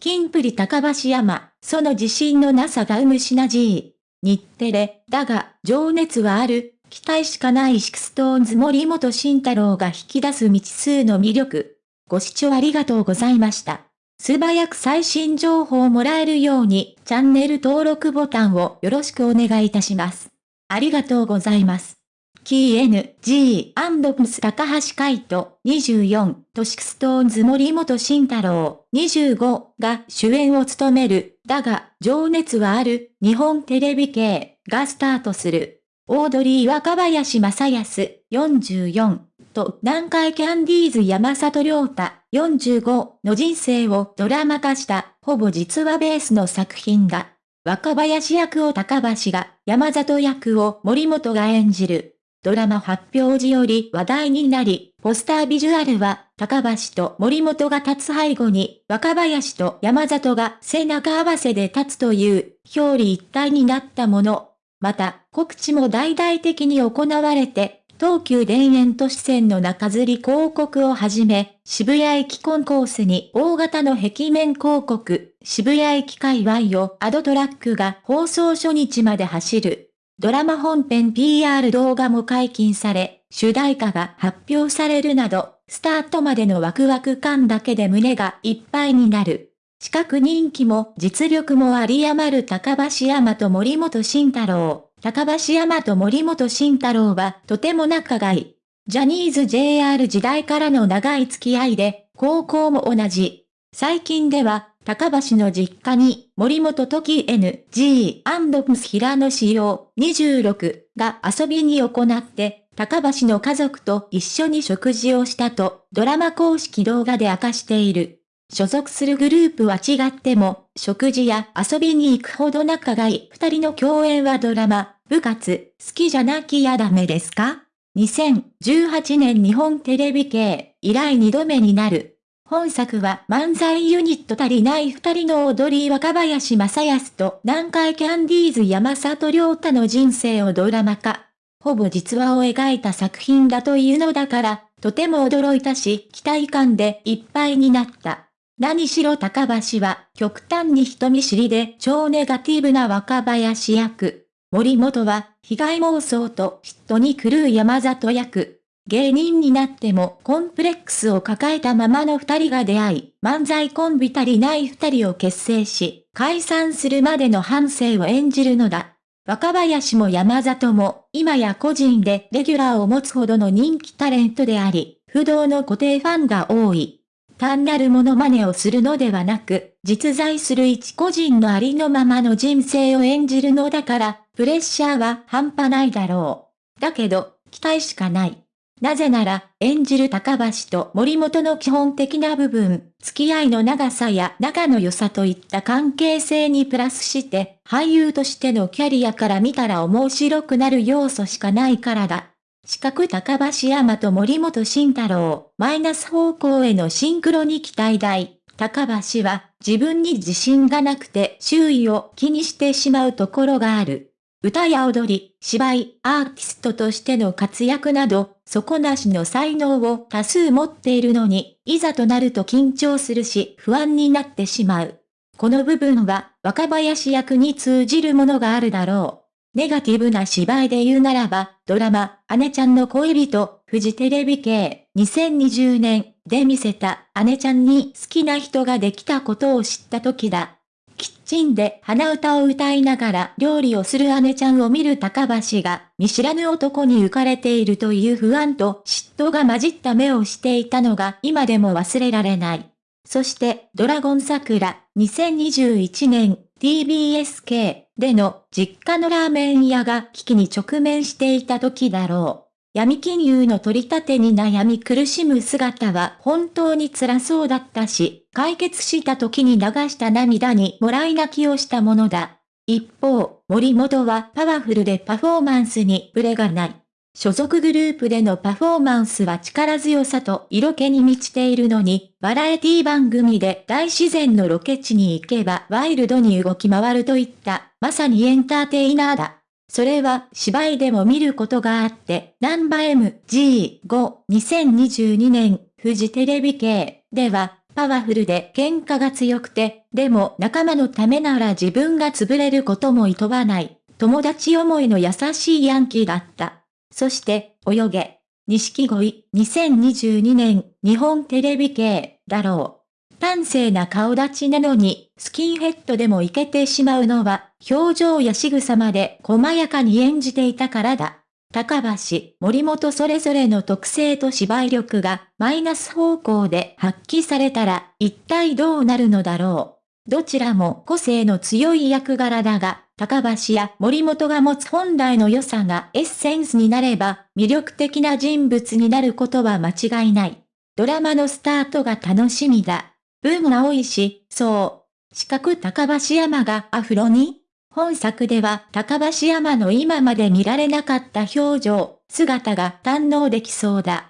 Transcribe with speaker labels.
Speaker 1: キンプリ高橋海人、その自信のなさが生むシナジー。日テレ、だが、情熱はある、期待しかない SixTONES 森本慎太郎が引き出す未知数の魅力。ご視聴ありがとうございました。素早く最新情報をもらえるように、チャンネル登録ボタンをよろしくお願いいたします。ありがとうございます。 King & Prince 高橋海人、24、と SixTONES 森本慎太郎、25が主演を務める、だが、情熱はある、日本テレビ系がスタートする。オードリー若林正康、44、と南海キャンディーズ山里亮太、45の人生をドラマ化した、ほぼ実話ベースの作品だ。若林役を高橋が、山里役を森本が演じる。ドラマ発表時より話題になり、ポスタービジュアルは、高橋と森本が立つ背後に、若林と山里が背中合わせで立つという、表裏一体になったもの。また、告知も大々的に行われて、東急田園都市線の中吊り広告をはじめ、渋谷駅コンコースに大型の壁面広告、渋谷駅界隈をアドトラックが放送初日まで走る。ドラマ本編 PR 動画も解禁され、主題歌が発表されるなど、スタートまでのワクワク感だけで胸がいっぱいになる。資格人気も実力もあり余る高橋山と森本慎太郎。高橋山と森本慎太郎はとても仲がいい。ジャニーズ JR 時代からの長い付き合いで、高校も同じ。最近では高橋の実家に、森本時 NG& ムス平野仕様26が遊びに行って、高橋の家族と一緒に食事をしたと、ドラマ公式動画で明かしている。所属するグループは違っても、食事や遊びに行くほど仲がいい二人の共演はドラマ、部活、好きじゃなきゃダメですか ?2018 年日本テレビ系、以来二度目になる。本作は漫才ユニット足りない二人の踊り若林正康と南海キャンディーズ山里亮太の人生をドラマ化。ほぼ実話を描いた作品だというのだから、とても驚いたし、期待感でいっぱいになった。何しろ高橋は極端に人見知りで超ネガティブな若林役。森本は被害妄想と嫉妬に狂う山里役。芸人になってもコンプレックスを抱えたままの二人が出会い、漫才コンビ足りない二人を結成し、解散するまでの反省を演じるのだ。若林も山里も、今や個人でレギュラーを持つほどの人気タレントであり、不動の固定ファンが多い。単なるモノマネをするのではなく、実在する一個人のありのままの人生を演じるのだから、プレッシャーは半端ないだろう。だけど、期待しかない。なぜなら、演じる高橋と森本の基本的な部分、付き合いの長さや仲の良さといった関係性にプラスして、俳優としてのキャリアから見たら面白くなる要素しかないからだ。四角高橋山と森本慎太郎、マイナス方向へのシンクロに期待大。高橋は自分に自信がなくて周囲を気にしてしまうところがある。歌や踊り、芝居、アーティストとしての活躍など、底なしの才能を多数持っているのに、いざとなると緊張するし不安になってしまう。この部分は、若林役に通じるものがあるだろう。ネガティブな芝居で言うならば、ドラマ、姉ちゃんの恋人、フジテレビ系、2020年で見せた姉ちゃんに好きな人ができたことを知った時だ。キッチンで鼻歌を歌いながら料理をする姉ちゃんを見る高橋が見知らぬ男に浮かれているという不安と嫉妬が混じった目をしていたのが今でも忘れられない。そしてドラゴン桜2021年 TBSK での実家のラーメン屋が危機に直面していた時だろう。闇金融の取り立てに悩み苦しむ姿は本当に辛そうだったし、解決した時に流した涙にもらい泣きをしたものだ。一方、森本はパワフルでパフォーマンスにブレがない。所属グループでのパフォーマンスは力強さと色気に満ちているのに、バラエティ番組で大自然のロケ地に行けばワイルドに動き回るといった、まさにエンターテイナーだ。それは芝居でも見ることがあって、ナンバ MG5 2022年フジテレビ系では、パワフルで喧嘩が強くて、でも仲間のためなら自分が潰れることも厭わない、友達思いの優しいヤンキーだった。そして、泳げ。錦鯉、2022年、日本テレビ系、だろう。端正な顔立ちなのに、スキンヘッドでもいけてしまうのは、表情や仕草まで細やかに演じていたからだ。高橋、森本それぞれの特性と芝居力がマイナス方向で発揮されたら一体どうなるのだろう。どちらも個性の強い役柄だが、高橋や森本が持つ本来の良さがエッセンスになれば魅力的な人物になることは間違いない。ドラマのスタートが楽しみだ。ブームが多いし、そう。四角高橋山がアフロに本作では高橋山の今まで見られなかった表情、姿が堪能できそうだ。